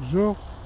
Bonjour.